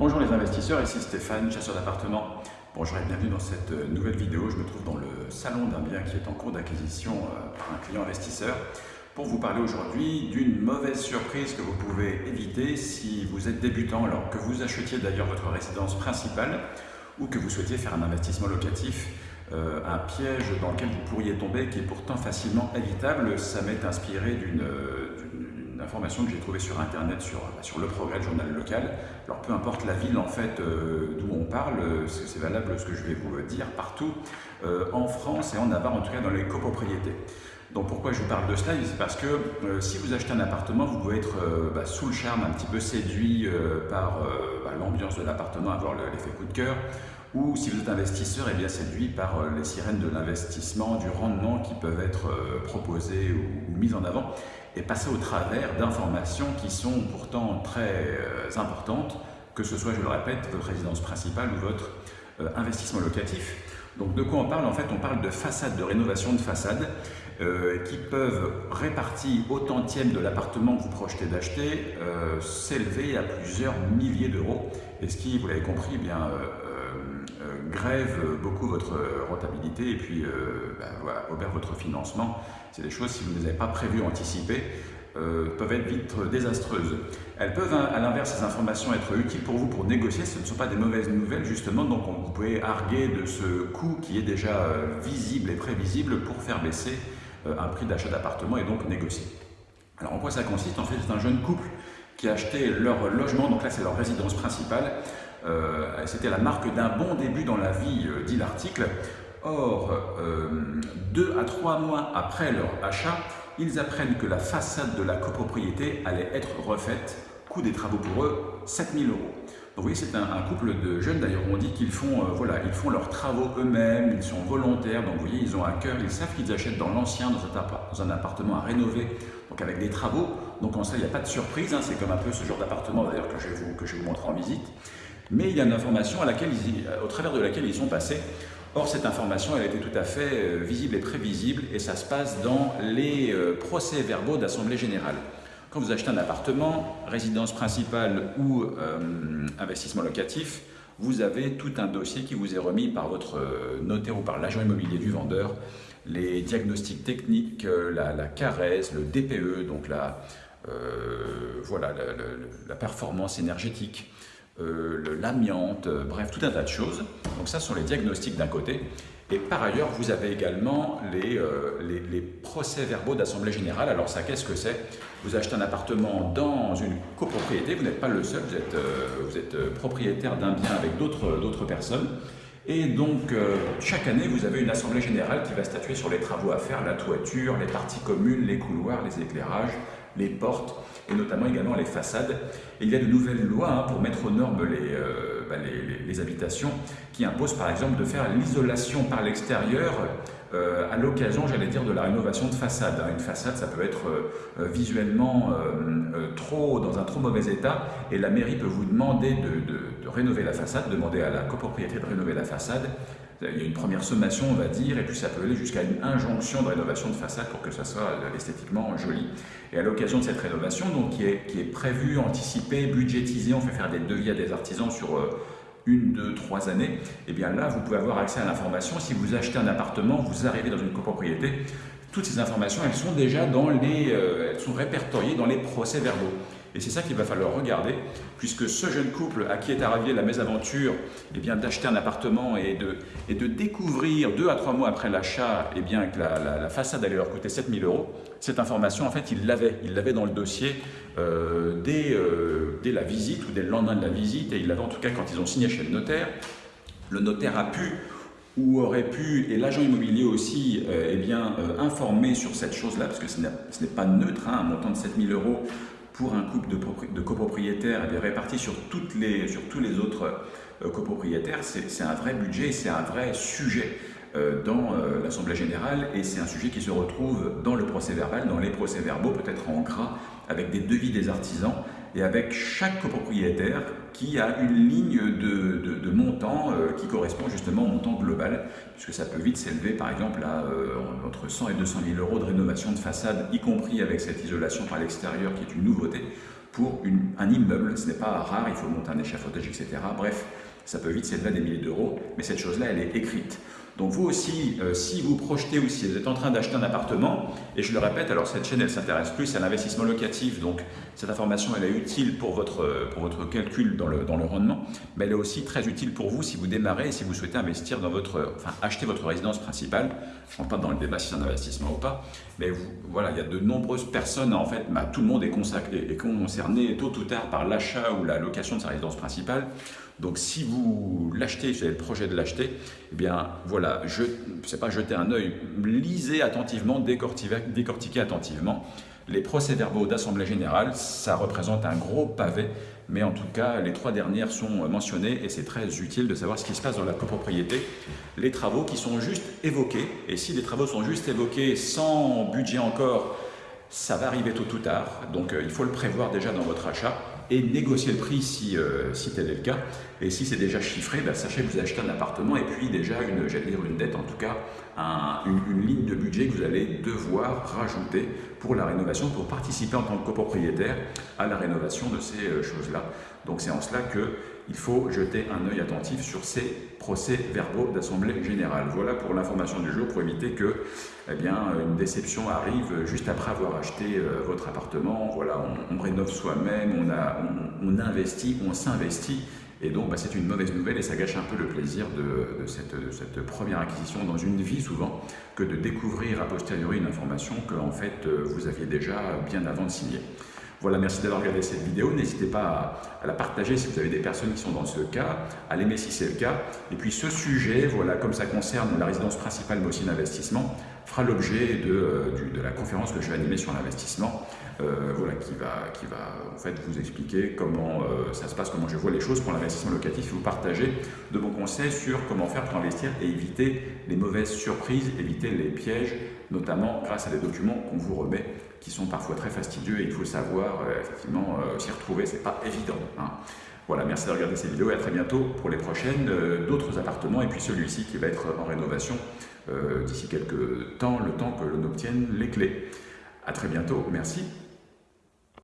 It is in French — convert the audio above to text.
Bonjour les investisseurs, ici Stéphane, chasseur d'appartements. Bonjour et bienvenue dans cette euh, nouvelle vidéo. Je me trouve dans le salon d'un bien qui est en cours d'acquisition euh, par un client investisseur pour vous parler aujourd'hui d'une mauvaise surprise que vous pouvez éviter si vous êtes débutant alors que vous achetiez d'ailleurs votre résidence principale ou que vous souhaitiez faire un investissement locatif euh, un piège dans lequel vous pourriez tomber qui est pourtant facilement évitable. Ça m'est inspiré d'une information que j'ai trouvée sur internet sur, sur le progrès, le journal local. Alors peu importe la ville en fait euh, d'où on parle, c'est valable ce que je vais vous dire partout euh, en France et en Navarre, en tout cas dans les copropriétés. Donc pourquoi je vous parle de cela? C'est parce que euh, si vous achetez un appartement, vous pouvez être bah, sous le charme, un petit peu séduit par bah, l'ambiance de l'appartement, avoir l'effet coup de cœur, ou si vous êtes investisseur, eh bien séduit par les sirènes de l'investissement, du rendement qui peuvent être proposées ou, ou mises en avant et passer au travers d'informations qui sont pourtant très euh, importantes, que ce soit, je le répète, votre résidence principale ou votre euh, investissement locatif. Donc de quoi on parle? En fait, on parle de façades, de rénovation de façades euh, qui peuvent, réparties au tantième de l'appartement que vous projetez d'acheter, s'élever à plusieurs milliers d'euros. Et ce qui, vous l'avez compris, eh bien, grève beaucoup votre rentabilité et puis ben, voilà, obère votre financement c'est des choses, si vous ne les avez pas prévues, anticipées, euh, peuvent être vite désastreuses. Elles peuvent, hein, à l'inverse, ces informations être utiles pour vous pour négocier. Ce ne sont pas des mauvaises nouvelles, justement, donc vous pouvez arguer de ce coût qui est déjà euh, visible et prévisible pour faire baisser euh, un prix d'achat d'appartement et donc négocier. Alors, en quoi ça consiste? En fait, c'est un jeune couple qui a acheté leur logement, donc là, c'est leur résidence principale. C'était la marque d'un bon début dans la vie, dit l'article. Or, euh, deux à trois mois après leur achat, ils apprennent que la façade de la copropriété allait être refaite. Coût des travaux pour eux, 7000 euros. Donc, vous voyez, c'est un, couple de jeunes, d'ailleurs, on dit qu'ils font, euh, voilà, font leurs travaux eux-mêmes, ils sont volontaires, donc vous voyez, ils ont un cœur, ils savent qu'ils achètent dans l'ancien, dans, un appartement à rénover, donc avec des travaux. Donc en ça, il n'y a pas de surprise, hein, c'est comme un peu ce genre d'appartement, d'ailleurs, que, je vous, que je vous en visite. Mais il y a une information à laquelle au travers de laquelle ils sont passés. Or, cette information, elle était tout à fait euh, visible et prévisible et ça se passe dans les euh, procès-verbaux d'Assemblée Générale. Quand vous achetez un appartement, résidence principale ou euh, investissement locatif, vous avez tout un dossier qui vous est remis par votre notaire ou par l'agent immobilier du vendeur, les diagnostics techniques, la, la CARES, le DPE, donc la, voilà, la performance énergétique, euh, l'amiante, euh, bref, tout un tas de choses. Donc ça, ce sont les diagnostics d'un côté. Et par ailleurs, vous avez également les, euh, procès-verbaux d'Assemblée Générale. Alors ça, qu'est-ce que c'est? Vous achetez un appartement dans une copropriété, vous n'êtes pas le seul, vous êtes propriétaire d'un bien avec d'autres personnes. Et donc, chaque année, vous avez une Assemblée Générale qui va statuer sur les travaux à faire, la toiture, les parties communes, les couloirs, les éclairages, les portes et notamment également les façades. Et il y a de nouvelles lois hein, pour mettre aux normes euh, bah, les, les, habitations qui imposent par exemple de faire l'isolation par l'extérieur euh, à l'occasion, j'allais dire, de la rénovation de façade. Une façade, ça peut être euh, visuellement trop dans un trop mauvais état et la mairie peut vous demander de, de rénover la façade, demander à la copropriété de rénover la façade il y a une première sommation, on va dire, et puis ça peut aller jusqu'à une injonction de rénovation de façade pour que ça soit esthétiquement joli. Et à l'occasion de cette rénovation, donc, qui, est, qui est prévue, anticipée, budgétisée, on fait faire des devis à des artisans sur euh, une, deux, trois années, et eh bien là, vous pouvez avoir accès à l'information. Si vous achetez un appartement, vous arrivez dans une copropriété, toutes ces informations, elles sont déjà dans les, euh, elles sont répertoriées dans les procès-verbaux. Et c'est ça qu'il va falloir regarder, puisque ce jeune couple à qui est arrivé la mésaventure eh d'acheter un appartement et de, et de découvrir deux à trois mois après l'achat eh que la, façade allait leur coûter 7000 euros, cette information, en fait, il l'avait. Il l'avait dans le dossier euh, dès, euh, dès la visite ou dès le lendemain de la visite, et il l'avait en tout cas quand ils ont signé chez le notaire. Le notaire a pu ou aurait pu, et l'agent immobilier aussi, euh, eh bien, informer sur cette chose-là, parce que ce n'est pas neutre, hein, un montant de 7000 euros pour un couple de, copropriétaires eh répartis sur, sur tous les autres euh, copropriétaires, c'est un vrai budget, c'est un vrai sujet euh, dans euh, l'Assemblée Générale et c'est un sujet qui se retrouve dans le procès verbal, dans les procès verbaux, peut-être en gras, avec des devis des artisans et avec chaque copropriétaire qui a une ligne de, montant euh, qui correspond justement au montant global, puisque ça peut vite s'élever par exemple à euh, entre 100 et 200 000 euros de rénovation de façade, y compris avec cette isolation par l'extérieur qui est une nouveauté. pour un immeuble. Ce n'est pas rare, il faut monter un échafaudage, etc. Bref, ça peut vite s'élever à des milliers d'euros, mais cette chose-là, elle est écrite. Donc vous aussi, euh, si vous projetez ou si vous êtes en train d'acheter un appartement, et je le répète, alors cette chaîne, elle s'intéresse plus à l'investissement locatif, donc cette information, elle est utile pour votre, pour votre calcul dans le, dans le rendement, mais elle est aussi très utile pour vous si vous démarrez et si vous souhaitez investir dans votre, enfin, acheter votre résidence principale. Je ne rentre pas dans le débat si c'est un investissement ou pas, mais voilà, il y a de nombreuses personnes, en fait, bah, tout le monde est, est concerné tôt ou tard par l'achat ou la location de sa résidence principale. Donc si vous l'achetez, si vous avez le projet de l'acheter, eh bien voilà, je ne sais pas jeter un œil, lisez attentivement, décortiquez, attentivement. Les procès-verbaux d'Assemblée Générale, ça représente un gros pavé, mais en tout cas, les trois dernières sont mentionnées et c'est très utile de savoir ce qui se passe dans la copropriété. Les travaux qui sont juste évoqués, et si les travaux sont juste évoqués sans budget encore, ça va arriver tôt ou tard, donc euh, il faut le prévoir déjà dans votre achat et négocier le prix si, euh, si tel est le cas. Et si c'est déjà chiffré, ben, sachez que vous achetez un appartement et puis déjà une, dire une dette, en tout cas une, ligne de budget que vous allez devoir rajouter pour la rénovation, pour participer en tant que copropriétaire à la rénovation de ces euh, choses-là. Donc c'est en cela qu'il faut jeter un œil attentif sur ces procès-verbaux d'Assemblée Générale. Voilà pour l'information du jour, pour éviter que eh bien, une déception arrive juste après avoir acheté euh, votre appartement. Voilà, on, rénove soi-même, on, on, investit, on s'investit et donc, bah, c'est une mauvaise nouvelle et ça gâche un peu le plaisir de, cette, cette, première acquisition dans une vie souvent que de découvrir a posteriori une information que en fait euh, vous aviez déjà bien avant de signer. Voilà, merci d'avoir regardé cette vidéo. N'hésitez pas à, la partager si vous avez des personnes qui sont dans ce cas, à l'aimer si c'est le cas. Et puis ce sujet, voilà, comme ça concerne la résidence principale mais aussi l'investissement, fera l'objet de, euh, de, la conférence que je vais animer sur l'investissement, euh, voilà, qui va, qui va en fait vous expliquer comment euh, ça se passe, comment je vois les choses pour l'investissement locatif et vous partager de bons conseils sur comment faire pour investir et éviter les mauvaises surprises, éviter les pièges, notamment grâce à des documents qu'on vous remet qui sont parfois très fastidieux et il faut savoir effectivement s'y retrouver, c'est pas évident. Hein. Voilà, merci de regarder cette vidéo et à très bientôt pour les prochaines, d'autres appartements et puis celui-ci qui va être en rénovation euh, d'ici quelques temps, le temps que l'on obtienne les clés. À très bientôt, merci.